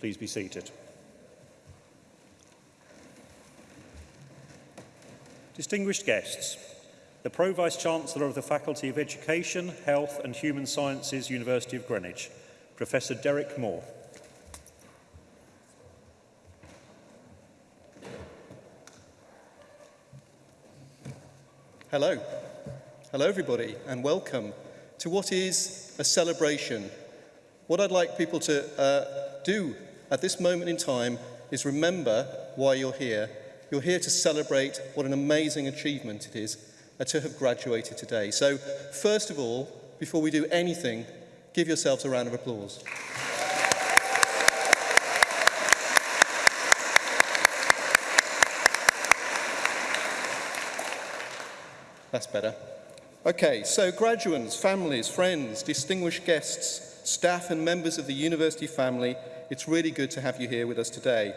Please be seated. Distinguished guests, the Pro Vice Chancellor of the Faculty of Education, Health and Human Sciences, University of Greenwich, Professor Derek Moore. Hello. Hello, everybody, and welcome to what is a celebration. What I'd like people to uh, do at this moment in time is remember why you're here. You're here to celebrate what an amazing achievement it is to have graduated today. So first of all, before we do anything, give yourselves a round of applause. That's better. Okay, so graduates, families, friends, distinguished guests, staff and members of the university family, it's really good to have you here with us today.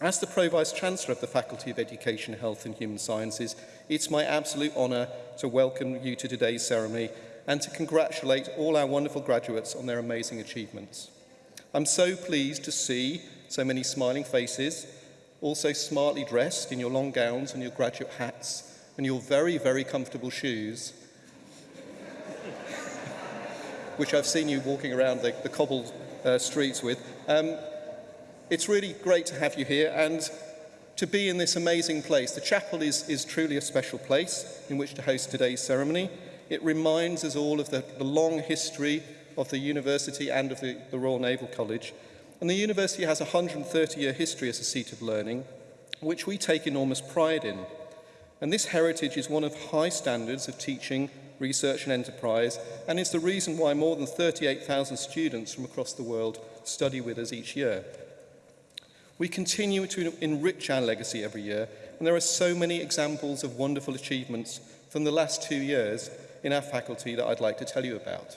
As the Pro-Vice-Chancellor of the Faculty of Education, Health and Human Sciences, it's my absolute honour to welcome you to today's ceremony and to congratulate all our wonderful graduates on their amazing achievements. I'm so pleased to see so many smiling faces, also smartly dressed in your long gowns and your graduate hats and your very, very comfortable shoes, which I've seen you walking around the, the cobbled uh, streets with. Um, it's really great to have you here and to be in this amazing place. The chapel is, is truly a special place in which to host today's ceremony. It reminds us all of the, the long history of the university and of the, the Royal Naval College. And the university has a 130-year history as a seat of learning, which we take enormous pride in. And this heritage is one of high standards of teaching, research and enterprise, and is the reason why more than 38,000 students from across the world study with us each year. We continue to enrich our legacy every year, and there are so many examples of wonderful achievements from the last two years in our faculty that I'd like to tell you about.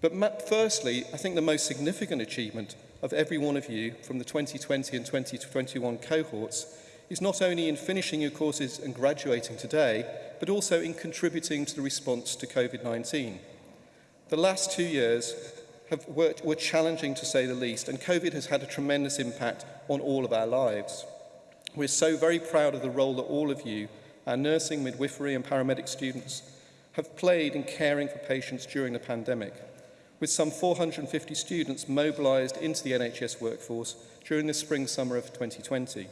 But firstly, I think the most significant achievement of every one of you from the 2020 and 2021 cohorts is not only in finishing your courses and graduating today, but also in contributing to the response to COVID-19. The last two years have worked, were challenging to say the least, and COVID has had a tremendous impact on all of our lives. We're so very proud of the role that all of you, our nursing, midwifery and paramedic students, have played in caring for patients during the pandemic, with some 450 students mobilised into the NHS workforce during the spring-summer of 2020.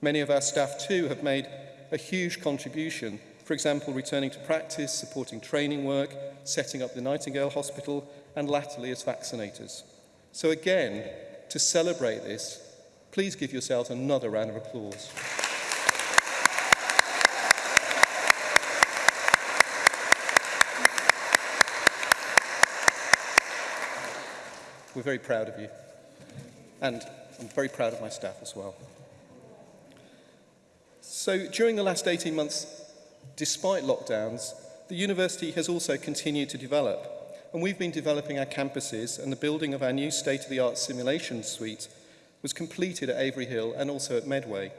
Many of our staff too have made a huge contribution, for example, returning to practice, supporting training work, setting up the Nightingale Hospital and latterly as vaccinators. So again, to celebrate this, please give yourselves another round of applause. We're very proud of you. And I'm very proud of my staff as well. So during the last 18 months, despite lockdowns, the university has also continued to develop and we've been developing our campuses and the building of our new state-of-the-art simulation suite was completed at Avery Hill and also at Medway.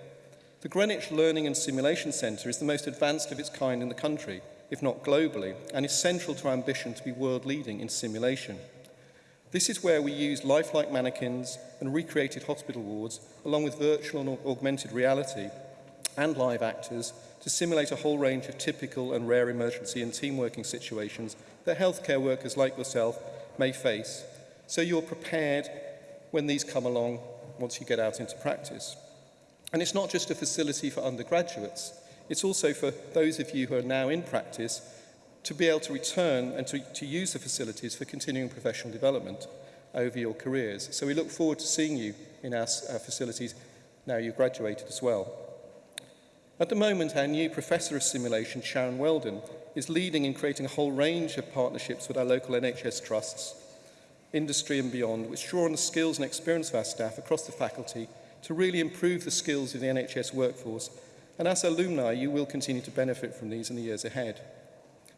The Greenwich Learning and Simulation Centre is the most advanced of its kind in the country, if not globally, and is central to our ambition to be world-leading in simulation. This is where we use lifelike mannequins and recreated hospital wards, along with virtual and augmented reality and live actors, to simulate a whole range of typical and rare emergency and team working situations that healthcare workers like yourself may face, so you're prepared when these come along once you get out into practice. And it's not just a facility for undergraduates, it's also for those of you who are now in practice to be able to return and to, to use the facilities for continuing professional development over your careers. So we look forward to seeing you in our, our facilities now you've graduated as well. At the moment, our new Professor of Simulation, Sharon Weldon, is leading in creating a whole range of partnerships with our local NHS trusts, industry and beyond, which draw on the skills and experience of our staff across the faculty to really improve the skills of the NHS workforce. And as alumni, you will continue to benefit from these in the years ahead.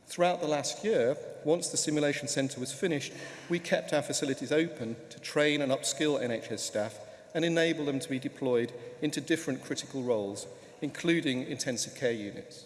Throughout the last year, once the simulation centre was finished, we kept our facilities open to train and upskill NHS staff and enable them to be deployed into different critical roles including intensive care units.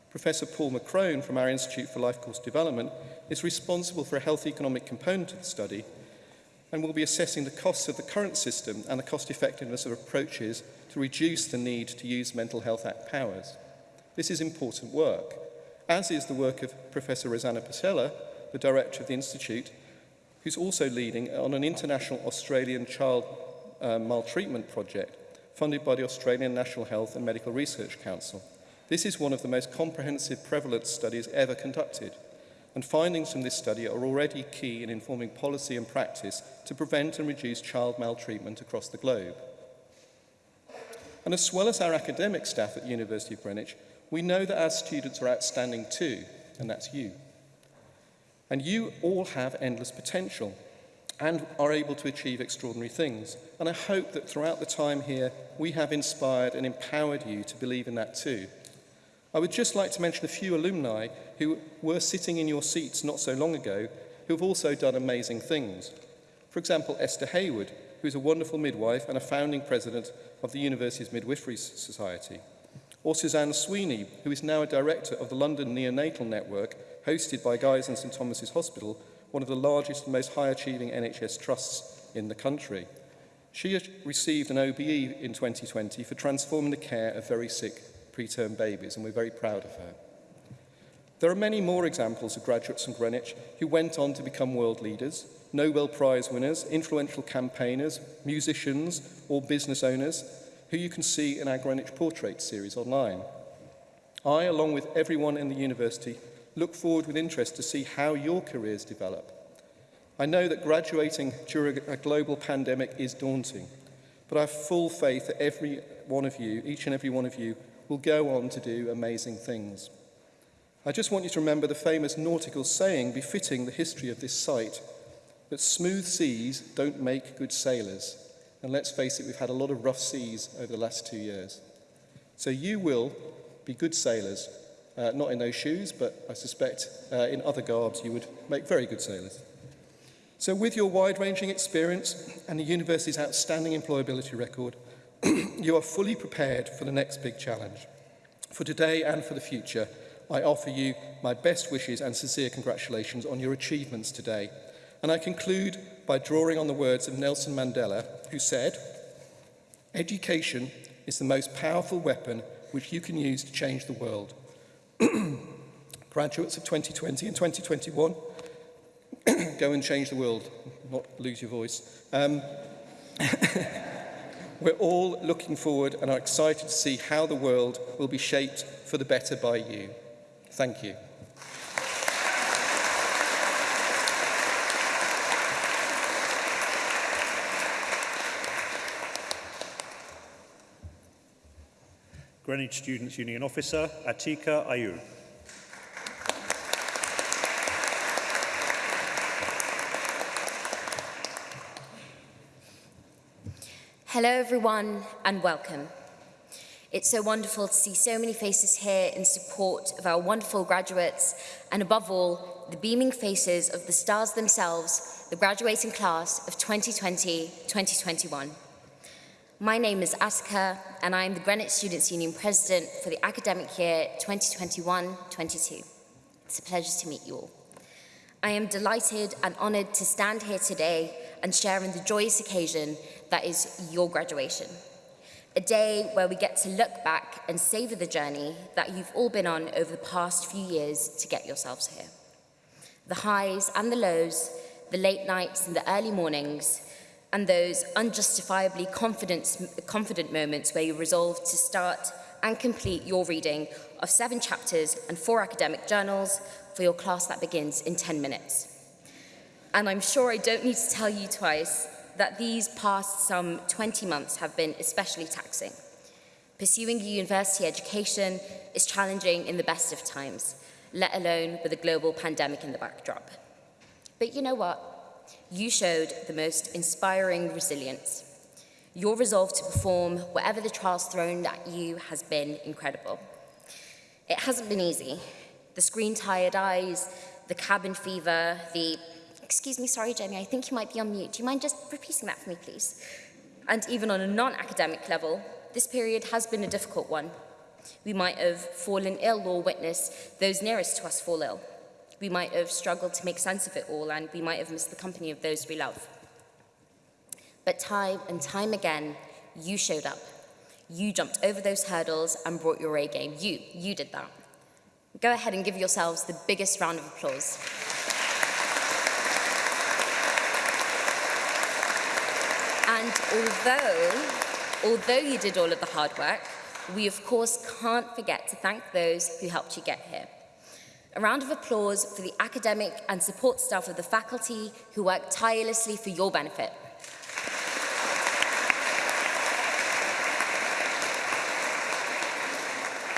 Professor Paul McCrone from our Institute for Life Course Development is responsible for a health economic component of the study and will be assessing the costs of the current system and the cost effectiveness of approaches to reduce the need to use Mental Health Act powers. This is important work, as is the work of Professor Rosanna Pasella, the director of the Institute, who's also leading on an international Australian child uh, maltreatment project funded by the Australian National Health and Medical Research Council. This is one of the most comprehensive prevalence studies ever conducted, and findings from this study are already key in informing policy and practice to prevent and reduce child maltreatment across the globe. And as well as our academic staff at University of Greenwich, we know that our students are outstanding too, and that's you. And you all have endless potential and are able to achieve extraordinary things. And I hope that throughout the time here, we have inspired and empowered you to believe in that too. I would just like to mention a few alumni who were sitting in your seats not so long ago who have also done amazing things. For example, Esther Hayward, who is a wonderful midwife and a founding president of the university's Midwifery Society. Or Suzanne Sweeney, who is now a director of the London Neonatal Network, hosted by Guy's and St Thomas's Hospital, one of the largest and most high-achieving NHS trusts in the country. She received an OBE in 2020 for transforming the care of very sick preterm babies, and we're very proud of her. There are many more examples of graduates from Greenwich who went on to become world leaders, Nobel Prize winners, influential campaigners, musicians, or business owners, who you can see in our Greenwich Portrait series online. I, along with everyone in the university, look forward with interest to see how your careers develop. I know that graduating during a global pandemic is daunting, but I have full faith that every one of you, each and every one of you, will go on to do amazing things. I just want you to remember the famous nautical saying befitting the history of this site, that smooth seas don't make good sailors. And let's face it, we've had a lot of rough seas over the last two years. So you will be good sailors, uh, not in those shoes, but I suspect uh, in other garbs you would make very good sailors. So with your wide-ranging experience and the university's outstanding employability record, you are fully prepared for the next big challenge. For today and for the future, I offer you my best wishes and sincere congratulations on your achievements today. And I conclude by drawing on the words of Nelson Mandela, who said, Education is the most powerful weapon which you can use to change the world. Graduates of 2020 and 2021, go and change the world, not lose your voice. Um, We're all looking forward and are excited to see how the world will be shaped for the better by you. Thank you. Greenwich Students' Union Officer, Atika Ayub. Hello everyone and welcome. It's so wonderful to see so many faces here in support of our wonderful graduates and above all, the beaming faces of the stars themselves, the graduating class of 2020-2021. My name is Asuka, and I am the Greenwich Students' Union President for the academic year 2021-22. It's a pleasure to meet you all. I am delighted and honoured to stand here today and share in the joyous occasion that is your graduation. A day where we get to look back and savour the journey that you've all been on over the past few years to get yourselves here. The highs and the lows, the late nights and the early mornings, and those unjustifiably confident moments where you resolve to start and complete your reading of seven chapters and four academic journals for your class that begins in 10 minutes. And I'm sure I don't need to tell you twice that these past some 20 months have been especially taxing. Pursuing a university education is challenging in the best of times, let alone with a global pandemic in the backdrop. But you know what? You showed the most inspiring resilience. Your resolve to perform whatever the trials thrown at you has been incredible. It hasn't been easy. The screen-tired eyes, the cabin fever, the Excuse me, sorry, Jamie, I think you might be on mute. Do you mind just repeating that for me, please? And even on a non-academic level, this period has been a difficult one. We might have fallen ill or witnessed those nearest to us fall ill. We might have struggled to make sense of it all and we might have missed the company of those we love. But time and time again, you showed up. You jumped over those hurdles and brought your A game. You, you did that. Go ahead and give yourselves the biggest round of applause. And although, although you did all of the hard work, we of course can't forget to thank those who helped you get here. A round of applause for the academic and support staff of the faculty who worked tirelessly for your benefit.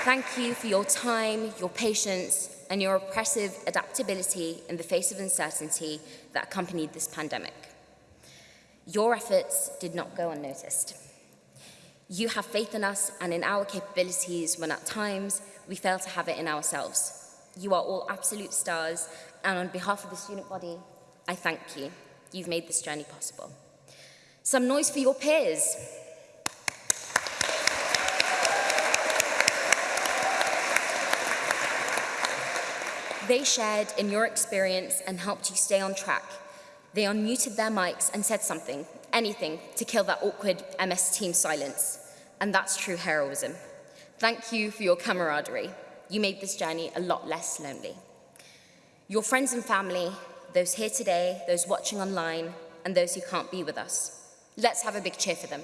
Thank you for your time, your patience, and your oppressive adaptability in the face of uncertainty that accompanied this pandemic. Your efforts did not go unnoticed. You have faith in us and in our capabilities when at times we fail to have it in ourselves. You are all absolute stars, and on behalf of the student body, I thank you. You've made this journey possible. Some noise for your peers. They shared in your experience and helped you stay on track they unmuted their mics and said something, anything, to kill that awkward MS team silence. And that's true heroism. Thank you for your camaraderie. You made this journey a lot less lonely. Your friends and family, those here today, those watching online, and those who can't be with us. Let's have a big cheer for them.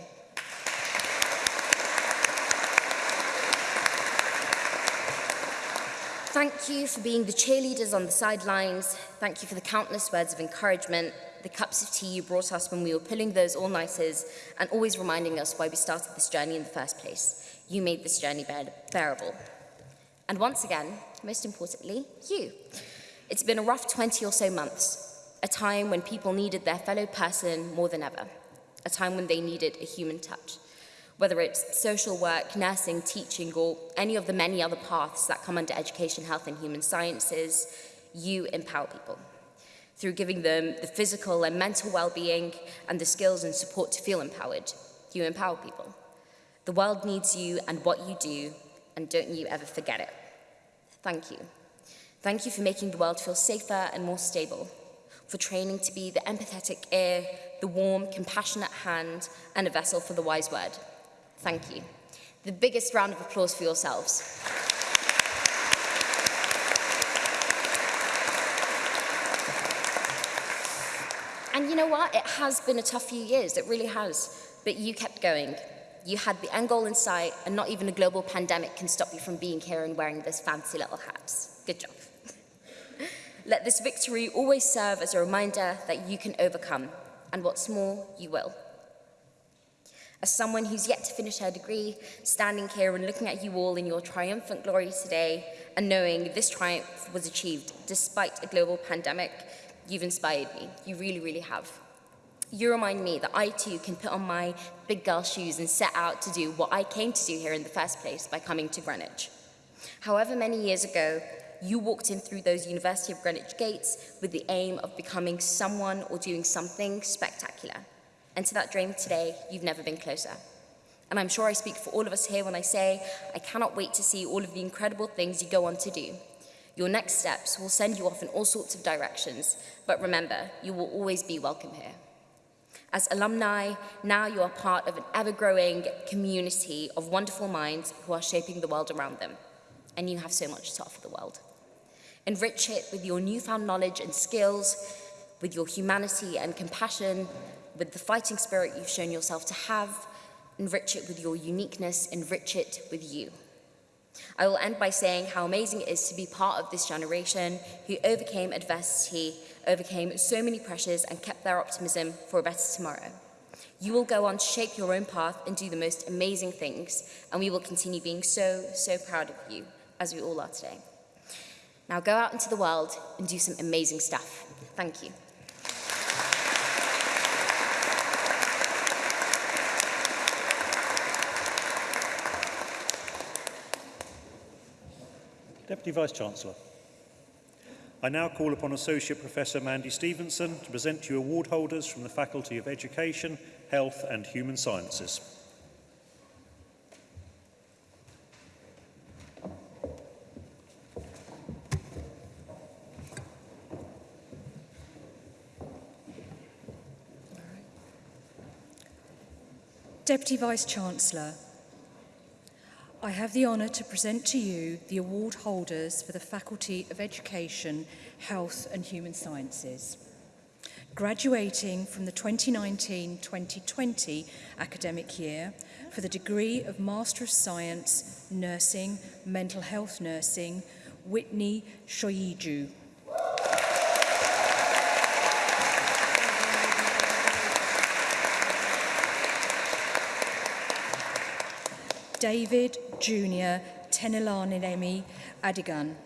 thank you for being the cheerleaders on the sidelines. Thank you for the countless words of encouragement, the cups of tea you brought us when we were pulling those all-nighters, and always reminding us why we started this journey in the first place. You made this journey bear bearable. And once again, most importantly, you. It's been a rough 20 or so months, a time when people needed their fellow person more than ever, a time when they needed a human touch. whether it's social work, nursing, teaching, or any of the many other paths that come under education, health and human sciences, you empower people through giving them the physical and mental well-being and the skills and support to feel empowered. You empower people. The world needs you and what you do, and don't you ever forget it. Thank you. Thank you for making the world feel safer and more stable, for training to be the empathetic ear, the warm, compassionate hand, and a vessel for the wise word. Thank you. The biggest round of applause for yourselves. And you know what? It has been a tough few years. It really has. But you kept going. You had the end goal in sight, and not even a global pandemic can stop you from being here and wearing this fancy little hats. Good job. Let this victory always serve as a reminder that you can overcome, and what's more, you will. As someone who's yet to finish her degree, standing here and looking at you all in your triumphant glory today and knowing this triumph was achieved despite a global pandemic, you've inspired me. You really, really have. You remind me that I too can put on my big girl shoes and set out to do what I came to do here in the first place by coming to Greenwich. However many years ago, you walked in through those University of Greenwich gates with the aim of becoming someone or doing something spectacular. And to that dream today, you've never been closer. And I'm sure I speak for all of us here when I say, I cannot wait to see all of the incredible things you go on to do. Your next steps will send you off in all sorts of directions, but remember, you will always be welcome here. As alumni, now you are part of an ever-growing community of wonderful minds who are shaping the world around them. And you have so much to offer the world. Enrich it with your newfound knowledge and skills, with your humanity and compassion, with the fighting spirit you've shown yourself to have, enrich it with your uniqueness, enrich it with you. I will end by saying how amazing it is to be part of this generation who overcame adversity, overcame so many pressures and kept their optimism for a better tomorrow. You will go on to shape your own path and do the most amazing things, and we will continue being so, so proud of you, as we all are today. Now go out into the world and do some amazing stuff. Thank you. Deputy Vice-Chancellor. I now call upon Associate Professor Mandy Stevenson to present to you award holders from the Faculty of Education, Health and Human Sciences. Deputy Vice-Chancellor, I have the honour to present to you the award holders for the Faculty of Education, Health and Human Sciences. Graduating from the 2019-2020 academic year for the degree of Master of Science, Nursing, Mental Health Nursing, Whitney Shoyiju David Junior Emi Adigan.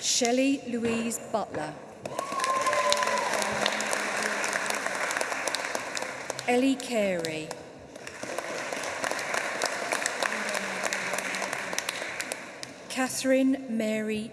Shelley Louise Butler. Ellie Carey. Catherine Mary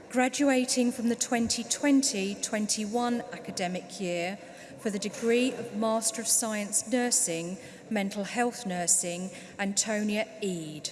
Graduating from the 2020-21 academic year for the degree of Master of Science Nursing, Mental Health Nursing, Antonia Eade.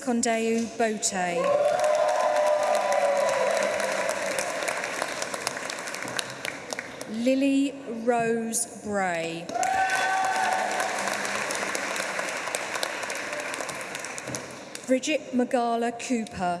Condeu Bote. Lily Rose Bray. Bridget Magala Cooper.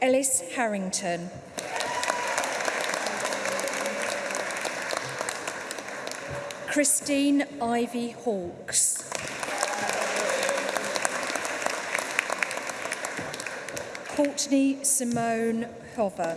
Ellis Harrington. Christine Ivy Hawkes. Courtney Simone Hover.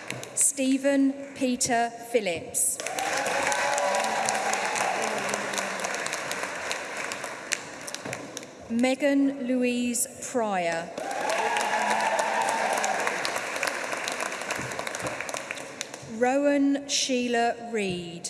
Stephen Peter Phillips. Megan Louise Pryor. Rowan Sheila Reid.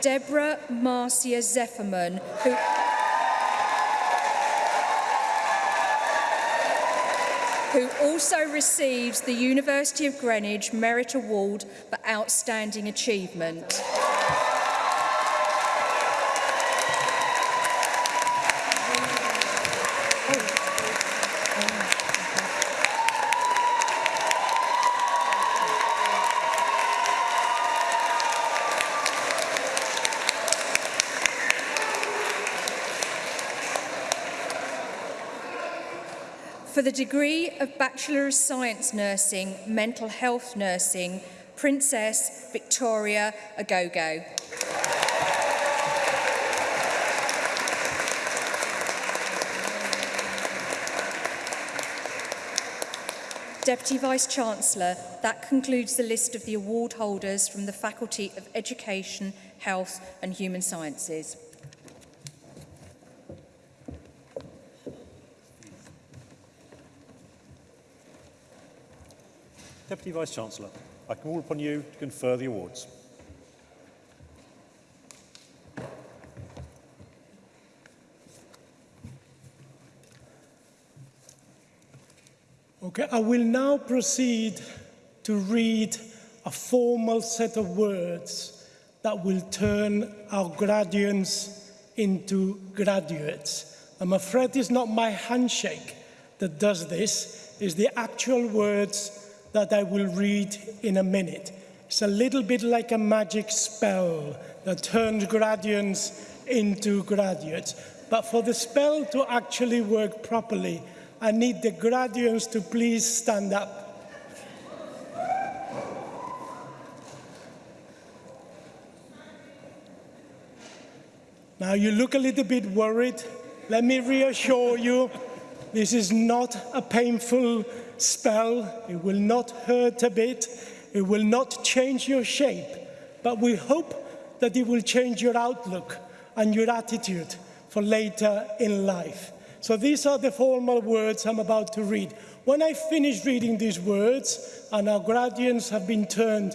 Deborah Marcia Zefferman, who... who also receives the University of Greenwich Merit Award for Outstanding Achievement. the degree of Bachelor of Science Nursing, Mental Health Nursing, Princess Victoria Agogo. Deputy Vice-Chancellor, that concludes the list of the award holders from the Faculty of Education, Health and Human Sciences. Vice-Chancellor, I call upon you to confer the awards. Okay, I will now proceed to read a formal set of words that will turn our graduates into graduates. I'm afraid it's not my handshake that does this, it's the actual words that I will read in a minute. It's a little bit like a magic spell that turns graduates into graduates. But for the spell to actually work properly, I need the graduates to please stand up. Now you look a little bit worried. Let me reassure you this is not a painful spell. It will not hurt a bit. It will not change your shape. But we hope that it will change your outlook and your attitude for later in life. So these are the formal words I'm about to read. When I finish reading these words, and our graduates have been turned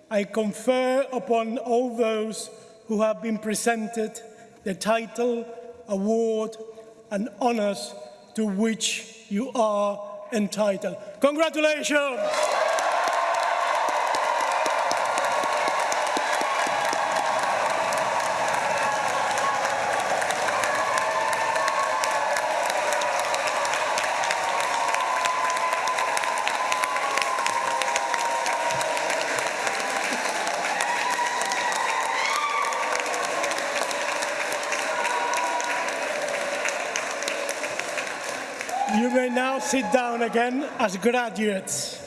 I confer upon all those who have been presented the title, award and honours to which you are Entitled. Congratulations! again as graduates.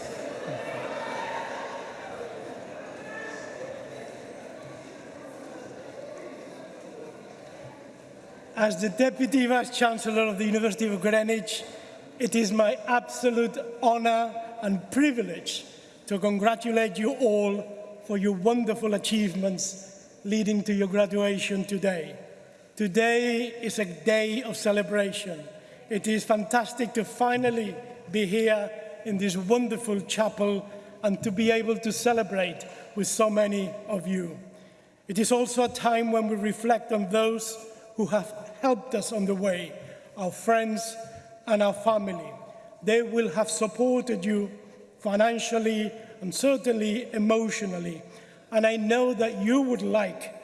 As the Deputy Vice-Chancellor of the University of Greenwich, it is my absolute honour and privilege to congratulate you all for your wonderful achievements leading to your graduation today. Today is a day of celebration. It is fantastic to finally be here in this wonderful chapel and to be able to celebrate with so many of you. It is also a time when we reflect on those who have helped us on the way, our friends and our family. They will have supported you financially and certainly emotionally. And I know that you would like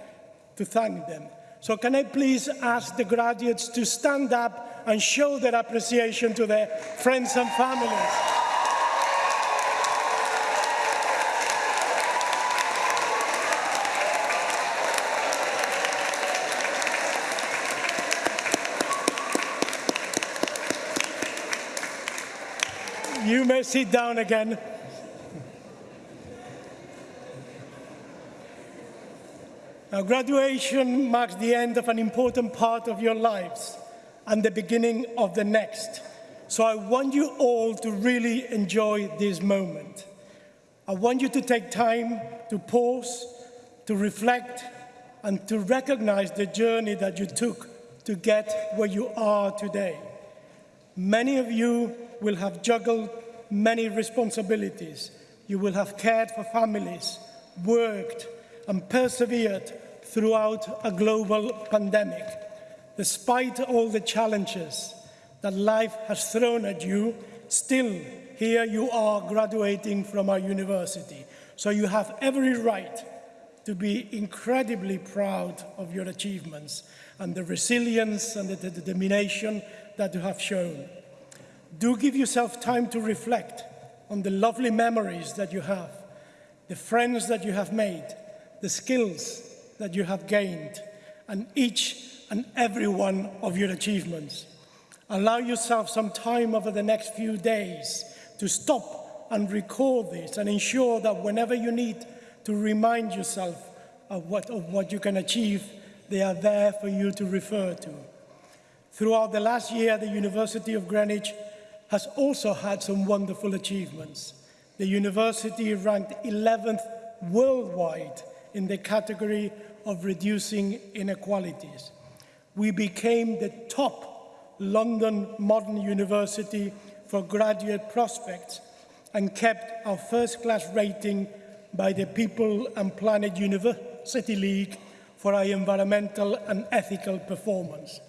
to thank them. So can I please ask the graduates to stand up and show their appreciation to their friends and families. You may sit down again. Now, graduation marks the end of an important part of your lives and the beginning of the next. So I want you all to really enjoy this moment. I want you to take time to pause, to reflect, and to recognize the journey that you took to get where you are today. Many of you will have juggled many responsibilities. You will have cared for families, worked, and persevered throughout a global pandemic despite all the challenges that life has thrown at you, still here you are graduating from our university. So you have every right to be incredibly proud of your achievements and the resilience and the determination that you have shown. Do give yourself time to reflect on the lovely memories that you have, the friends that you have made, the skills that you have gained, and each and every one of your achievements. Allow yourself some time over the next few days to stop and recall this and ensure that whenever you need to remind yourself of what, of what you can achieve, they are there for you to refer to. Throughout the last year, the University of Greenwich has also had some wonderful achievements. The university ranked 11th worldwide in the category of reducing inequalities. we became the top London modern university for graduate prospects and kept our first-class rating by the People and Planet University League for our environmental and ethical performance.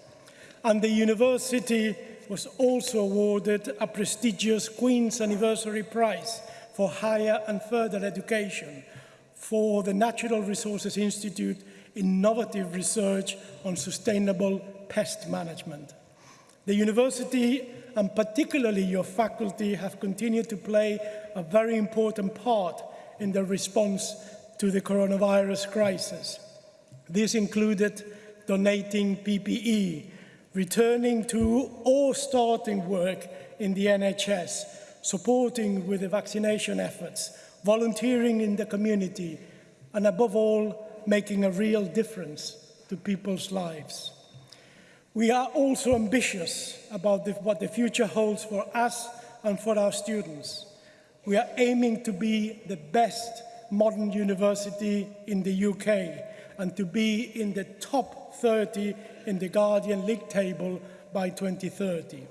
And the university was also awarded a prestigious Queen's Anniversary Prize for higher and further education for the Natural Resources Institute innovative research on sustainable pest management. The university and particularly your faculty have continued to play a very important part in the response to the coronavirus crisis. This included donating PPE, returning to or starting work in the NHS, supporting with the vaccination efforts, volunteering in the community, and above all, making a real difference to people's lives. We are also ambitious about the, what the future holds for us and for our students. We are aiming to be the best modern university in the UK and to be in the top 30 in the Guardian League table by 2030.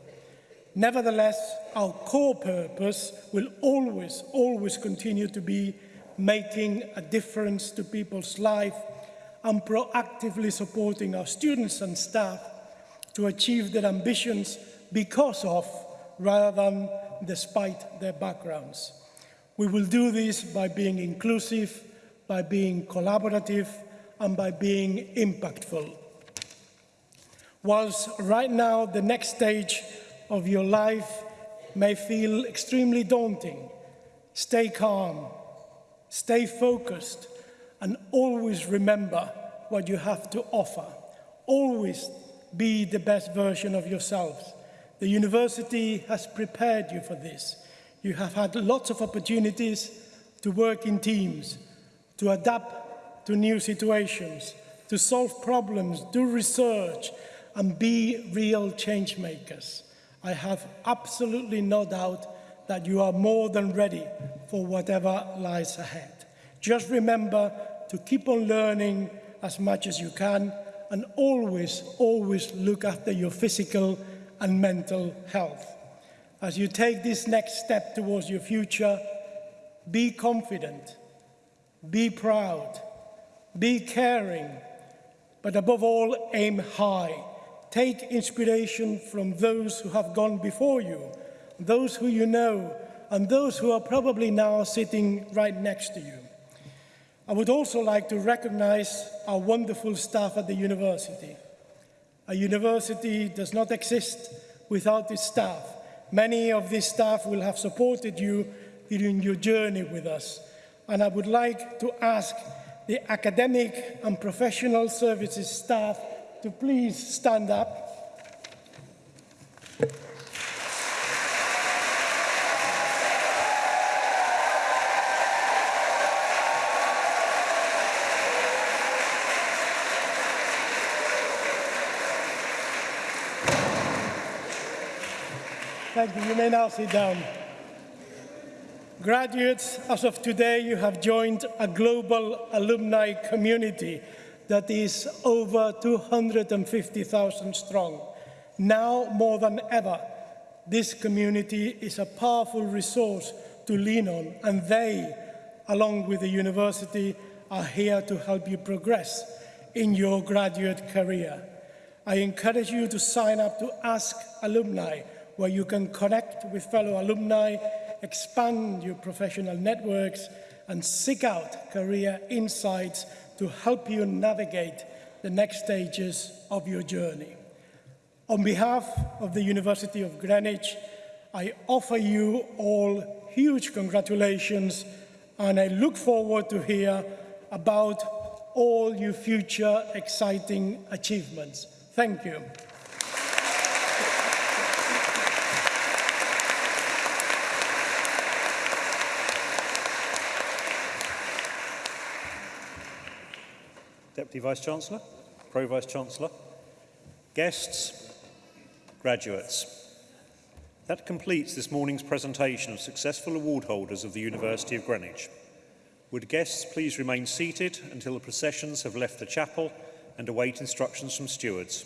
Nevertheless, our core purpose will always, always continue to be making a difference to people's life and proactively supporting our students and staff to achieve their ambitions because of rather than despite their backgrounds. We will do this by being inclusive, by being collaborative and by being impactful. Whilst right now the next stage of your life may feel extremely daunting, stay calm, Stay focused and always remember what you have to offer. Always be the best version of yourselves. The university has prepared you for this. You have had lots of opportunities to work in teams, to adapt to new situations, to solve problems, do research, and be real change makers. I have absolutely no doubt that you are more than ready for whatever lies ahead. Just remember to keep on learning as much as you can and always, always look after your physical and mental health. As you take this next step towards your future, be confident, be proud, be caring, but above all, aim high. Take inspiration from those who have gone before you those who you know, and those who are probably now sitting right next to you. I would also like to recognize our wonderful staff at the university. A university does not exist without its staff. Many of these staff will have supported you during your journey with us. And I would like to ask the academic and professional services staff to please stand up Thank you. You may now sit down. Graduates, as of today, you have joined a global alumni community that is over 250,000 strong. Now more than ever, this community is a powerful resource to lean on, and they, along with the university, are here to help you progress in your graduate career. I encourage you to sign up to Ask Alumni, where you can connect with fellow alumni, expand your professional networks, and seek out career insights to help you navigate the next stages of your journey. On behalf of the University of Greenwich, I offer you all huge congratulations and I look forward to hear about all your future exciting achievements. Thank you. Deputy Vice-Chancellor, Pro Vice-Chancellor, guests, graduates. That completes this morning's presentation of successful award holders of the University of Greenwich. Would guests please remain seated until the processions have left the chapel and await instructions from stewards.